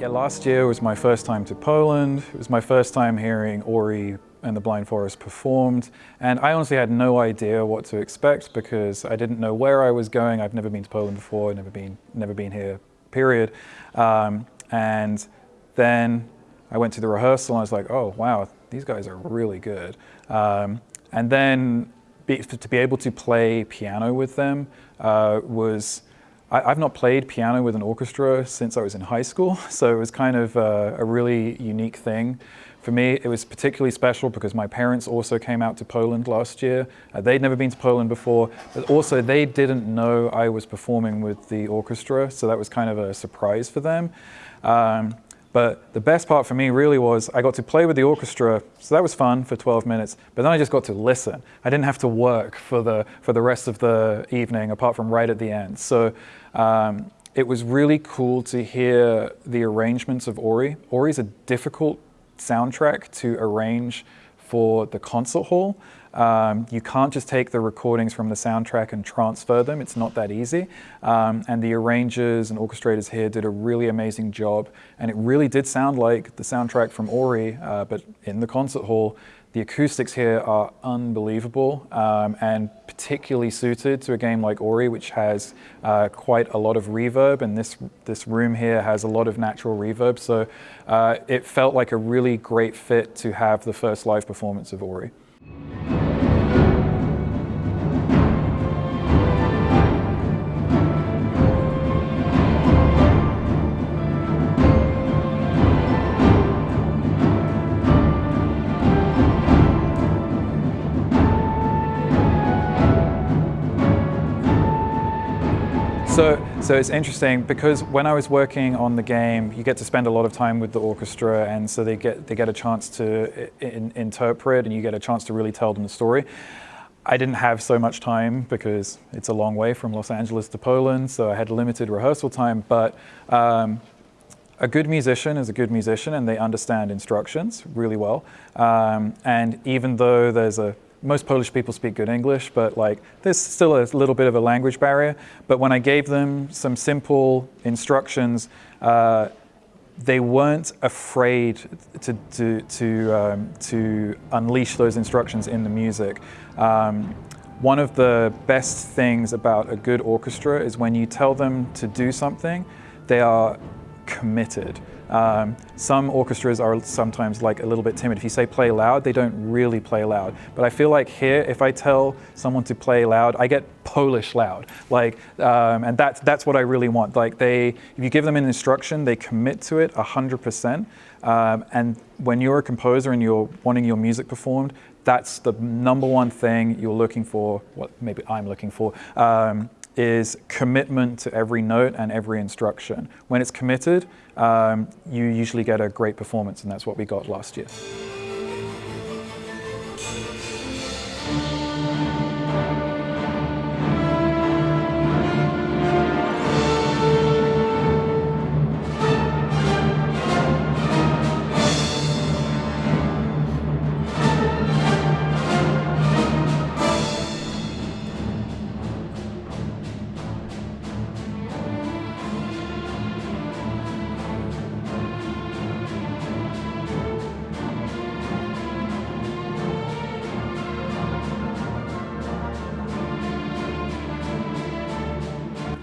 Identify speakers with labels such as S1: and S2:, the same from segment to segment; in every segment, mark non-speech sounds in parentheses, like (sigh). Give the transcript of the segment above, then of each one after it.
S1: Yeah, last year was my first time to Poland. It was my first time hearing Ori and the Blind Forest performed. And I honestly had no idea what to expect because I didn't know where I was going. I've never been to Poland before, never been, never been here, period. Um, and then I went to the rehearsal and I was like, oh, wow, these guys are really good. Um, and then be, to be able to play piano with them uh, was, I, have not played piano with an orchestra since I was in high school, (laughs) so it was kind of a, a really unique thing. For me, it was particularly special because my parents also came out to Poland last year. Uh, they'd never been to Poland before, but also they didn't know I was performing with the orchestra, so that was kind of a surprise for them. Um, but the best part for me really was I got to play with the orchestra, so that was fun for 12 minutes, but then I just got to listen. I didn't have to work for the, for the rest of the evening, apart from right at the end. So um, it was really cool to hear the arrangements of Ori. Ori is a difficult soundtrack to arrange for the concert hall. Um, you can't just take the recordings from the soundtrack and transfer them. It's not that easy. Um, and the arrangers and orchestrators here did a really amazing job. And it really did sound like the soundtrack from Ori, uh, but in the concert hall. The acoustics here are unbelievable um, and particularly suited to a game like Ori, which has uh, quite a lot of reverb, and this, this room here has a lot of natural reverb, so uh, it felt like a really great fit to have the first live performance of Ori. So, so it's interesting because when I was working on the game, you get to spend a lot of time with the orchestra and so they get, they get a chance to in, interpret and you get a chance to really tell them the story. I didn't have so much time because it's a long way from Los Angeles to Poland, so I had limited rehearsal time, but um, a good musician is a good musician and they understand instructions really well. Um, and even though there's a most Polish people speak good English, but like there's still a little bit of a language barrier. But when I gave them some simple instructions, uh, they weren't afraid to, to, to, um, to unleash those instructions in the music. Um, one of the best things about a good orchestra is when you tell them to do something, they are committed. Um, some orchestras are sometimes like a little bit timid. If you say play loud, they don't really play loud. But I feel like here, if I tell someone to play loud, I get Polish loud. Like, um, and that's, that's what I really want. Like they, if you give them an instruction, they commit to it 100%. Um, and when you're a composer and you're wanting your music performed, that's the number one thing you're looking for, what maybe I'm looking for, um, is commitment to every note and every instruction. When it's committed, um, you usually get a great performance, and that's what we got last year.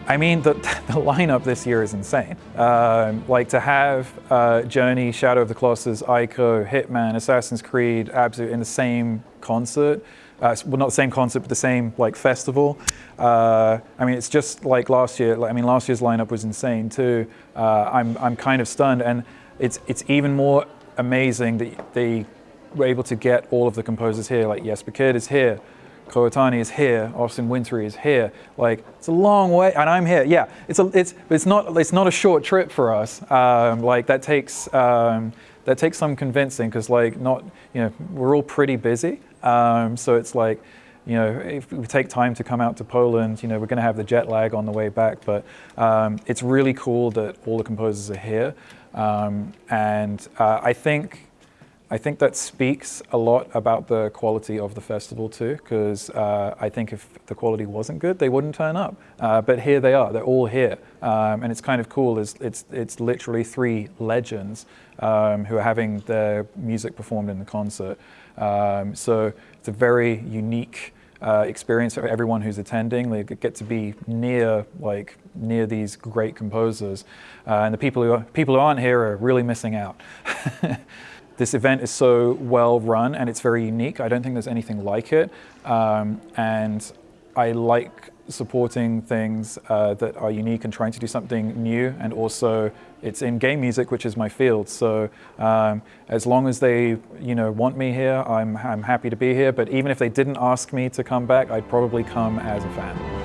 S1: I mean, the, (laughs) the lineup this year is insane. Um, like to have uh, Journey, Shadow of the Colossus, Ico, Hitman, Assassin's Creed, Abzu in the same concert. Uh, well, not the same concert, but the same like festival. Uh, I mean, it's just like last year. I mean, last year's lineup was insane too. Uh, I'm I'm kind of stunned, and it's it's even more amazing that they were able to get all of the composers here. Like Jesper Kyd is here. Kow Otani is here, Austin Wintory is here. Like, it's a long way, and I'm here. Yeah, it's, a, it's, it's, not, it's not a short trip for us. Um, like, that takes, um, that takes some convincing, because like, not, you know, we're all pretty busy. Um, so it's like, you know, if we take time to come out to Poland, you know, we're going to have the jet lag on the way back, but um, it's really cool that all the composers are here. Um, and uh, I think I think that speaks a lot about the quality of the festival too, because uh, I think if the quality wasn't good, they wouldn't turn up. Uh, but here they are, they're all here. Um, and it's kind of cool, it's, it's, it's literally three legends um, who are having their music performed in the concert. Um, so it's a very unique uh, experience for everyone who's attending. They get to be near, like, near these great composers. Uh, and the people who, are, people who aren't here are really missing out. (laughs) this event is so well run and it's very unique. I don't think there's anything like it. Um, and I like supporting things uh, that are unique and trying to do something new and also it's in game music which is my field so um, as long as they you know want me here I'm, I'm happy to be here but even if they didn't ask me to come back I'd probably come as a fan.